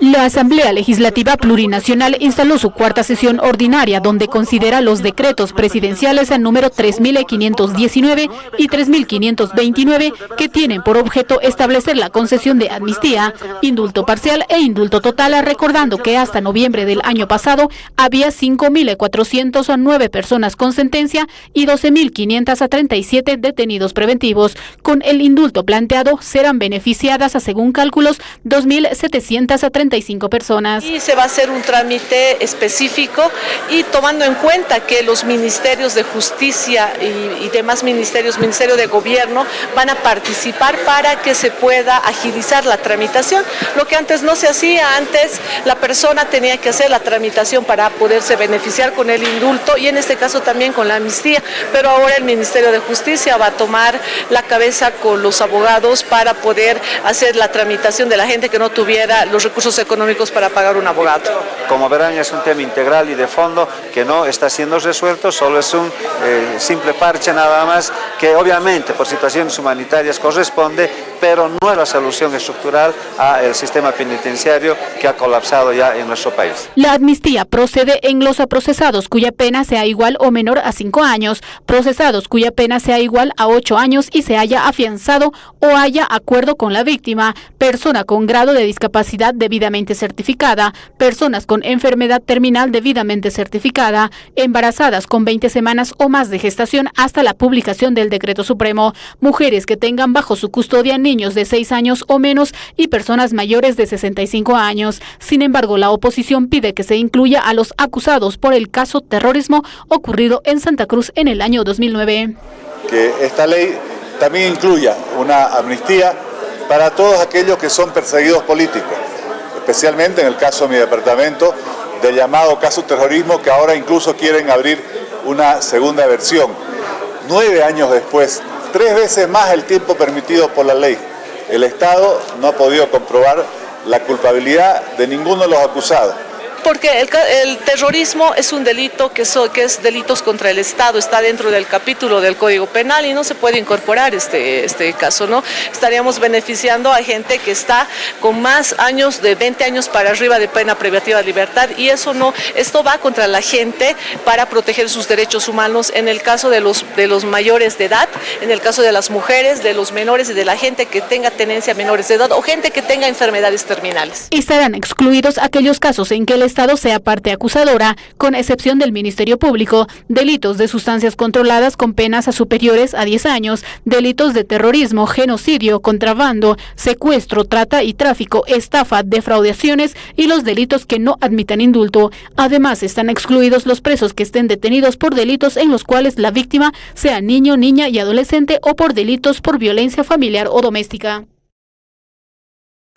La Asamblea Legislativa Plurinacional instaló su cuarta sesión ordinaria donde considera los decretos presidenciales al número 3519 y 3529 que tienen por objeto establecer la concesión de amnistía, indulto parcial e indulto total, recordando que hasta noviembre del año pasado había 5.409 personas con sentencia y 12.537 detenidos preventivos. Con el indulto planteado serán beneficiadas, según cálculos, 2.735 personas. Y se va a hacer un trámite específico y tomando en cuenta que los ministerios de justicia y, y demás ministerios, Ministerio de Gobierno, van a participar para que se pueda agilizar la tramitación. Lo que antes no se hacía, antes la persona tenía que hacer la tramitación para poderse beneficiar con el indulto y en este caso también con la amnistía, pero ahora el Ministerio de Justicia va a tomar la cabeza con los abogados para poder hacer la tramitación de la gente que no tuviera los recursos económicos para pagar un abogado. Como verán es un tema integral y de fondo que no está siendo resuelto, solo es un eh, simple parche nada más que obviamente por situaciones humanitarias corresponde, pero no es la solución estructural al sistema penitenciario que ha colapsado ya en nuestro país. La amnistía procede en los procesados cuya pena sea igual o menor a cinco años, procesados cuya pena sea igual a ocho años y se haya afianzado o haya acuerdo con la víctima, persona con grado de discapacidad debidamente certificada, personas con enfermedad terminal debidamente certificada, embarazadas con 20 semanas o más de gestación hasta la publicación del decreto supremo, mujeres que tengan bajo su custodia de 6 años o menos y personas mayores de 65 años. Sin embargo, la oposición pide que se incluya a los acusados por el caso terrorismo ocurrido en Santa Cruz en el año 2009. Que esta ley también incluya una amnistía para todos aquellos que son perseguidos políticos, especialmente en el caso de mi departamento del llamado caso terrorismo que ahora incluso quieren abrir una segunda versión. Nueve años después, tres veces más el tiempo permitido por la ley, el Estado no ha podido comprobar la culpabilidad de ninguno de los acusados. Porque el, terrorismo es un delito que, que, es delitos contra el Estado, está dentro del capítulo del Código Penal y no se puede incorporar este, este caso, ¿no? Estaríamos beneficiando a gente que está con más años, de 20 años para arriba de pena privativa de libertad y eso no, esto va contra la gente para proteger sus derechos humanos en el caso de los, de los mayores de edad, en el caso de las mujeres, de los menores y de la gente que tenga tenencia menores de edad o gente que tenga enfermedades terminales. Estarán excluidos aquellos casos en que el Estado sea parte acusadora, con excepción del Ministerio Público, delitos de sustancias controladas con penas superiores a 10 años, delitos de terrorismo, genocidio, contrabando, secuestro, trata y tráfico, estafa, defraudaciones y los delitos que no admitan indulto. Además, están excluidos los presos que estén detenidos por delitos en los cuales la víctima sea niño, niña y adolescente o por delitos por violencia familiar o doméstica.